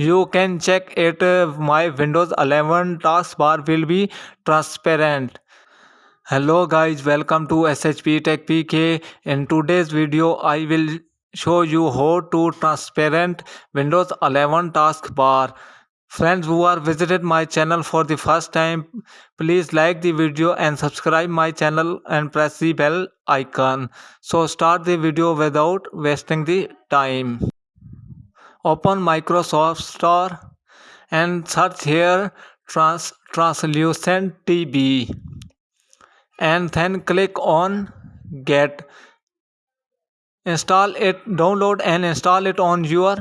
you can check it. My windows 11 taskbar will be transparent. Hello guys. Welcome to shp tech pk in today's video i will show you how to transparent windows 11 taskbar friends who are visited my channel for the first time please like the video and subscribe my channel and press the bell icon. So start the video without wasting the time open microsoft store and search here trans translucent tb and then click on get. Install it download and install it on your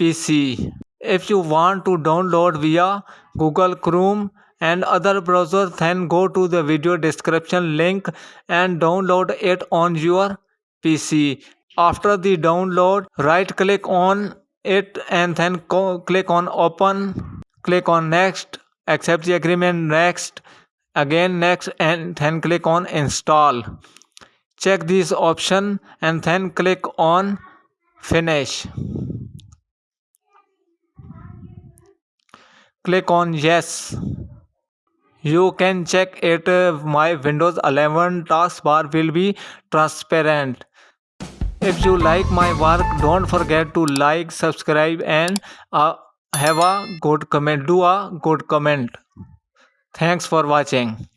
pc if you want to download via google chrome and other browsers then go to the video description link and download it on your pc after the download right click on it and then click on open click on next accept the agreement next again next and then click on install. Check this option and then click on finish. Click on yes. You can check it. Uh, my windows 11 taskbar will be transparent if you like my work don't forget to like subscribe and uh, have a good comment. Do a good comment. Thanks for watching